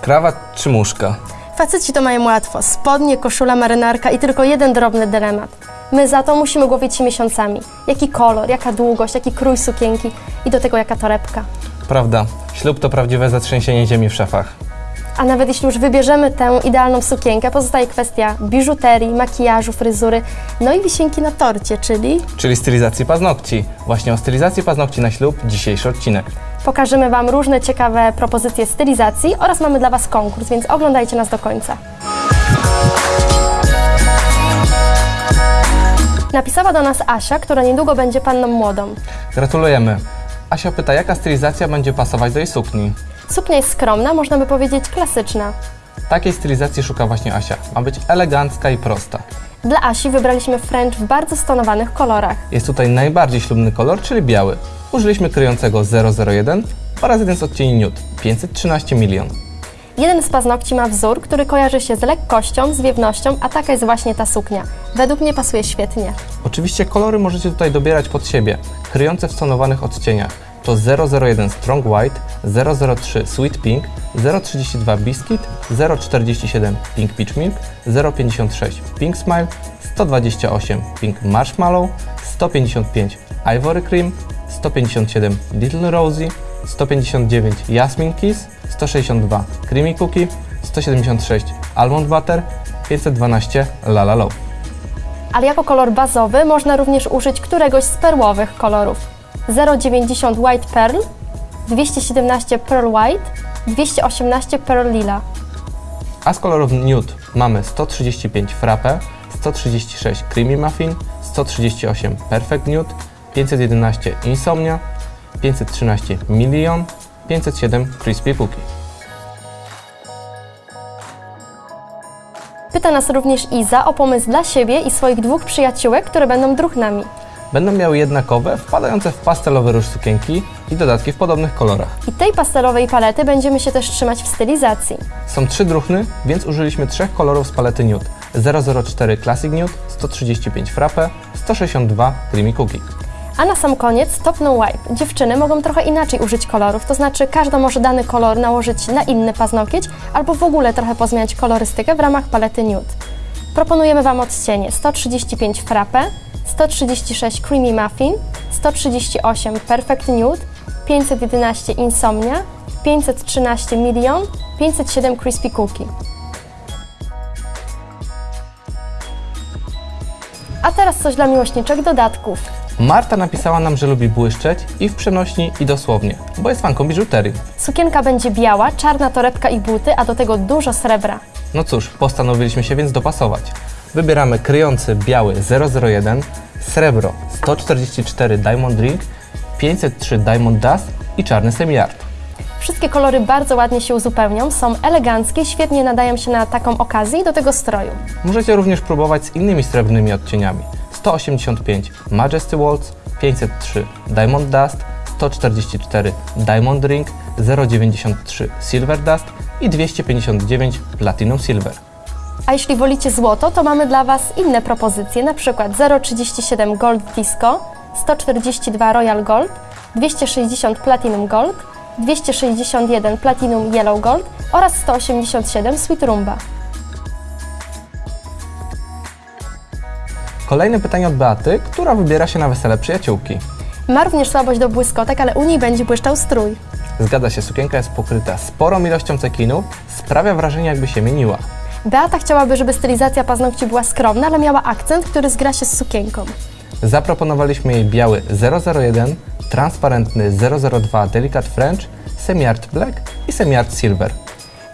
Krawat czy muszka? Faceci to mają łatwo. Spodnie, koszula, marynarka i tylko jeden drobny dylemat. My za to musimy głowić się miesiącami. Jaki kolor, jaka długość, jaki krój sukienki i do tego jaka torebka. Prawda, ślub to prawdziwe zatrzęsienie ziemi w szafach. A nawet jeśli już wybierzemy tę idealną sukienkę, pozostaje kwestia biżuterii, makijażu, fryzury, no i wisienki na torcie, czyli Czyli stylizacji paznokci. Właśnie o stylizacji paznokci na ślub dzisiejszy odcinek. Pokażemy Wam różne ciekawe propozycje stylizacji oraz mamy dla Was konkurs, więc oglądajcie nas do końca. Napisała do nas Asia, która niedługo będzie panną młodą. Gratulujemy. Asia pyta, jaka stylizacja będzie pasować do jej sukni. Suknia jest skromna, można by powiedzieć klasyczna. Takiej stylizacji szuka właśnie Asia. Ma być elegancka i prosta. Dla Asi wybraliśmy French w bardzo stonowanych kolorach. Jest tutaj najbardziej ślubny kolor, czyli biały. Użyliśmy kryjącego 001 oraz jeden z odcieni nude 513 milion. Jeden z paznokci ma wzór, który kojarzy się z lekkością, zwiewnością, a taka jest właśnie ta suknia. Według mnie pasuje świetnie. Oczywiście kolory możecie tutaj dobierać pod siebie, kryjące w stonowanych odcieniach. To 001 Strong White, 003 Sweet Pink, 032 Biscuit, 047 Pink Peach Milk, 056 Pink Smile, 128 Pink Marshmallow, 155 Ivory Cream, 157 Little Rosy, 159 Jasmine Kiss, 162 Creamy Cookie, 176 Almond Butter, 512 La La Love. Ale jako kolor bazowy można również użyć któregoś z perłowych kolorów. 090 White Pearl, 217 Pearl White, 218 Pearl Lila. A z kolorów nude mamy 135 Frappe, 136 Creamy Muffin, 138 Perfect Nude, 511 Insomnia, 513 Million, 507 Crispy Cookie. Pyta nas również Iza o pomysł dla siebie i swoich dwóch przyjaciółek, które będą druhnami. Będą miały jednakowe, wpadające w pastelowy róż sukienki i dodatki w podobnych kolorach. I tej pastelowej palety będziemy się też trzymać w stylizacji. Są trzy druchny, więc użyliśmy trzech kolorów z palety nude. 004 Classic Nude, 135 Frappe, 162 Creamy Cookie. A na sam koniec Top No Wipe. Dziewczyny mogą trochę inaczej użyć kolorów, to znaczy każda może dany kolor nałożyć na inny paznokieć albo w ogóle trochę pozmieniać kolorystykę w ramach palety nude. Proponujemy Wam odcienie 135 Frappe, 136 Creamy Muffin, 138 Perfect Nude, 511 Insomnia, 513 Million, 507 Crispy Cookie. A teraz coś dla miłośniczek dodatków. Marta napisała nam, że lubi błyszczeć i w przenośni i dosłownie, bo jest fanką biżuterii. Sukienka będzie biała, czarna torebka i buty, a do tego dużo srebra. No cóż, postanowiliśmy się więc dopasować. Wybieramy kryjący biały 001, srebro 144 Diamond Ring, 503 Diamond Dust i czarny semiart. Wszystkie kolory bardzo ładnie się uzupełnią, są eleganckie, świetnie nadają się na taką okazję i do tego stroju. Możecie również próbować z innymi srebrnymi odcieniami. 185 Majesty Waltz, 503 Diamond Dust, 144 Diamond Ring, 093 Silver Dust i 259 Platinum Silver. A jeśli wolicie złoto, to mamy dla Was inne propozycje, przykład 037 Gold Disco, 142 Royal Gold, 260 Platinum Gold, 261 Platinum Yellow Gold oraz 187 Sweet Rumba. Kolejne pytanie od Beaty, która wybiera się na wesele przyjaciółki. Ma również słabość do błyskotek, ale u niej będzie błyszczał strój. Zgadza się, sukienka jest pokryta sporą ilością cekinów, sprawia wrażenie jakby się mieniła. Beata chciałaby, żeby stylizacja paznokci była skromna, ale miała akcent, który zgra się z sukienką. Zaproponowaliśmy jej biały 001, transparentny 002 Delicate French, Semi-Art Black i Semi-Art Silver.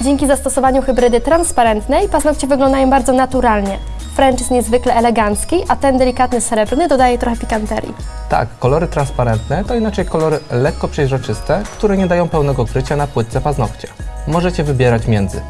Dzięki zastosowaniu hybrydy transparentnej paznokcie wyglądają bardzo naturalnie. French jest niezwykle elegancki, a ten delikatny srebrny dodaje trochę pikanterii. Tak, kolory transparentne to inaczej kolory lekko przejrzyste, które nie dają pełnego krycia na płytce paznokcia. Możecie wybierać między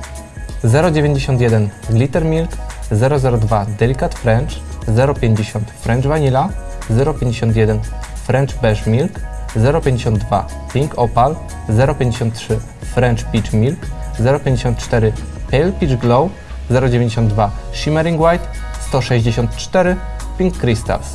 0,91 Glitter Milk, 0,02 Delicate French, 0,50 French Vanilla, 0,51 French Beige Milk, 0,52 Pink Opal, 0,53 French Peach Milk, 0,54 Pale Peach Glow, 0,92 Shimmering White, 164 Pink Crystals.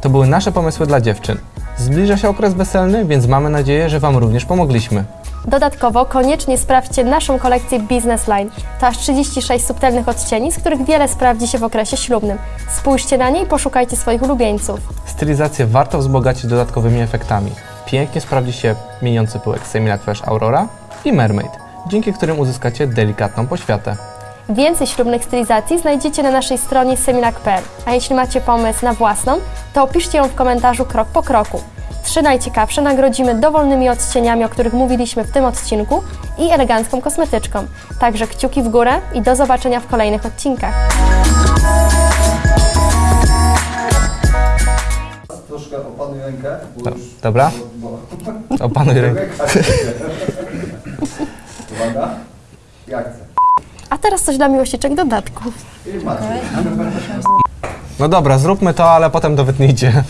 To były nasze pomysły dla dziewczyn. Zbliża się okres weselny, więc mamy nadzieję, że Wam również pomogliśmy. Dodatkowo koniecznie sprawdźcie naszą kolekcję Business Line. To aż 36 subtelnych odcieni, z których wiele sprawdzi się w okresie ślubnym. Spójrzcie na nie i poszukajcie swoich ulubieńców. Stylizację warto wzbogacić dodatkowymi efektami. Pięknie sprawdzi się mieniący pyłek Semilac Fresh Aurora i Mermaid, dzięki którym uzyskacie delikatną poświatę. Więcej ślubnych stylizacji znajdziecie na naszej stronie seminak.pl, a jeśli macie pomysł na własną, to opiszcie ją w komentarzu krok po kroku. Trzy najciekawsze nagrodzimy dowolnymi odcieniami, o których mówiliśmy w tym odcinku i elegancką kosmetyczką. Także kciuki w górę i do zobaczenia w kolejnych odcinkach. Troszkę opanuj rękę, bo już... Dobra? Bo, Opanuj rękę. Uwaga. Akcja. A teraz coś dla miłościczek macie. No dobra, zróbmy to, ale potem to wytnijcie.